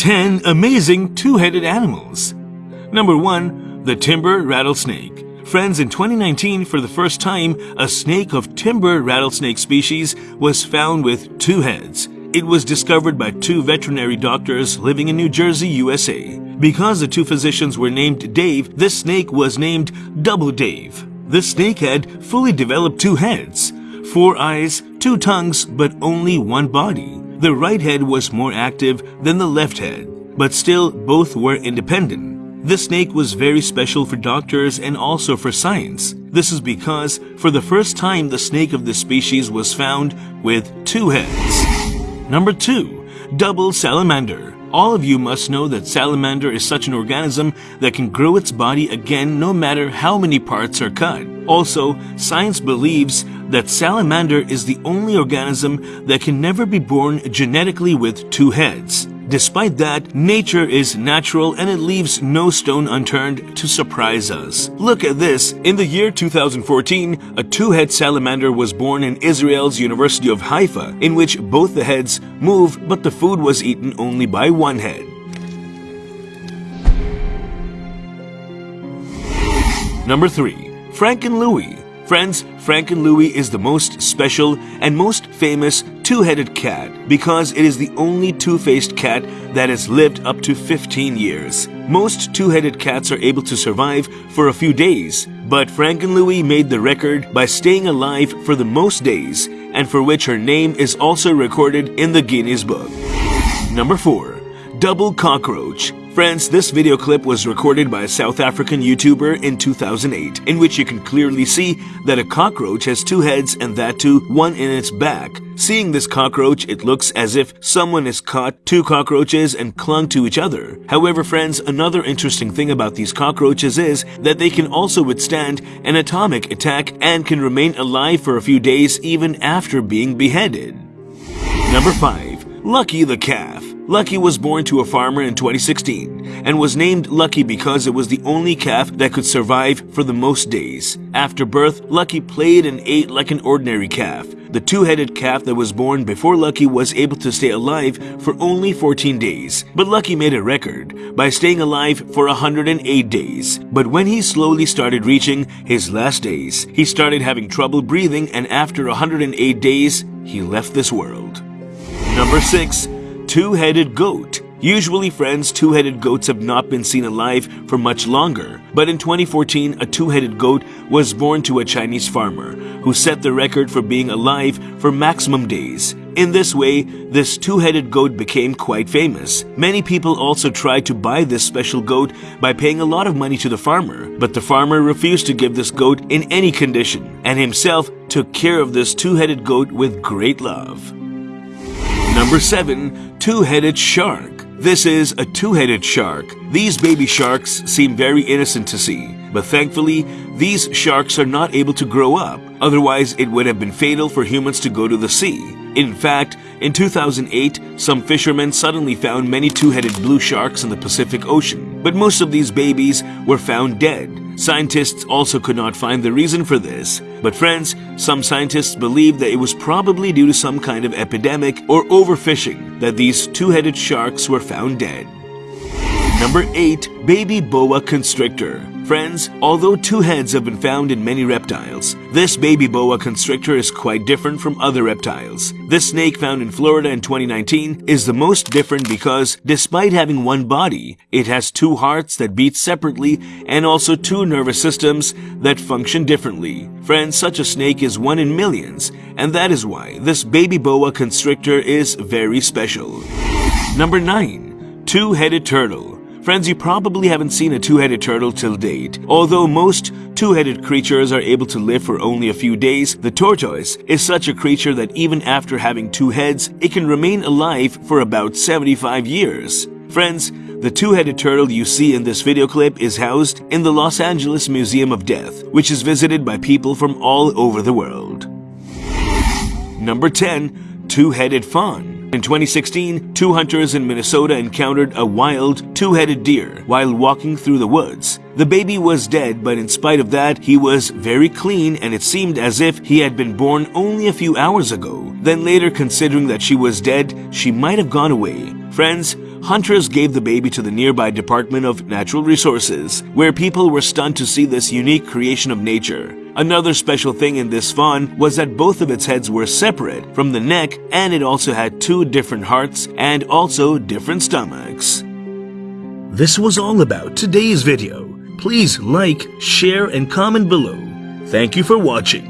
10 amazing two-headed animals. Number 1. The Timber Rattlesnake. Friends, in 2019, for the first time, a snake of timber rattlesnake species was found with two heads. It was discovered by two veterinary doctors living in New Jersey, USA. Because the two physicians were named Dave, this snake was named Double Dave. The snake had fully developed two heads, four eyes, two tongues, but only one body. The right head was more active than the left head, but still both were independent. The snake was very special for doctors and also for science. This is because for the first time the snake of this species was found with two heads. Number 2. Double Salamander all of you must know that salamander is such an organism that can grow its body again no matter how many parts are cut. Also, science believes that salamander is the only organism that can never be born genetically with two heads. Despite that, nature is natural and it leaves no stone unturned to surprise us. Look at this. In the year 2014, a two-head salamander was born in Israel's University of Haifa, in which both the heads move but the food was eaten only by one head. Number 3. Frankenlouis Friends, Frankenlouis is the most special and most famous two-headed cat because it is the only two-faced cat that has lived up to 15 years. Most two-headed cats are able to survive for a few days, but Frankenlouis made the record by staying alive for the most days and for which her name is also recorded in the Guinness Book. Number 4. Double Cockroach Friends, this video clip was recorded by a South African YouTuber in 2008, in which you can clearly see that a cockroach has two heads and that too one in its back. Seeing this cockroach, it looks as if someone has caught two cockroaches and clung to each other. However, friends, another interesting thing about these cockroaches is that they can also withstand an atomic attack and can remain alive for a few days even after being beheaded. Number 5. Lucky the Calf Lucky was born to a farmer in 2016 and was named Lucky because it was the only calf that could survive for the most days. After birth, Lucky played and ate like an ordinary calf. The two-headed calf that was born before Lucky was able to stay alive for only 14 days. But Lucky made a record by staying alive for 108 days. But when he slowly started reaching his last days, he started having trouble breathing and after 108 days, he left this world. Number 6 two-headed goat. Usually, friends, two-headed goats have not been seen alive for much longer. But in 2014, a two-headed goat was born to a Chinese farmer who set the record for being alive for maximum days. In this way, this two-headed goat became quite famous. Many people also tried to buy this special goat by paying a lot of money to the farmer, but the farmer refused to give this goat in any condition and himself took care of this two-headed goat with great love. Number 7. Two-Headed Shark This is a two-headed shark. These baby sharks seem very innocent to see, but thankfully, these sharks are not able to grow up. Otherwise, it would have been fatal for humans to go to the sea. In fact, in 2008, some fishermen suddenly found many two-headed blue sharks in the Pacific Ocean, but most of these babies were found dead. Scientists also could not find the reason for this. But friends, some scientists believe that it was probably due to some kind of epidemic or overfishing that these two-headed sharks were found dead. Number 8. Baby Boa Constrictor Friends, although two heads have been found in many reptiles, this baby boa constrictor is quite different from other reptiles. This snake found in Florida in 2019 is the most different because, despite having one body, it has two hearts that beat separately and also two nervous systems that function differently. Friends, such a snake is one in millions, and that is why this baby boa constrictor is very special. Number 9. Two-Headed Turtle Friends, you probably haven't seen a two-headed turtle till date. Although most two-headed creatures are able to live for only a few days, the tortoise is such a creature that even after having two heads, it can remain alive for about 75 years. Friends, the two-headed turtle you see in this video clip is housed in the Los Angeles Museum of Death, which is visited by people from all over the world. Number 10. Two-Headed Fawn In 2016, two hunters in Minnesota encountered a wild, two-headed deer while walking through the woods. The baby was dead, but in spite of that, he was very clean and it seemed as if he had been born only a few hours ago. Then later, considering that she was dead, she might have gone away. Friends, hunters gave the baby to the nearby Department of Natural Resources, where people were stunned to see this unique creation of nature. Another special thing in this fawn was that both of its heads were separate from the neck and it also had two different hearts and also different stomachs. This was all about today's video. Please like, share, and comment below. Thank you for watching.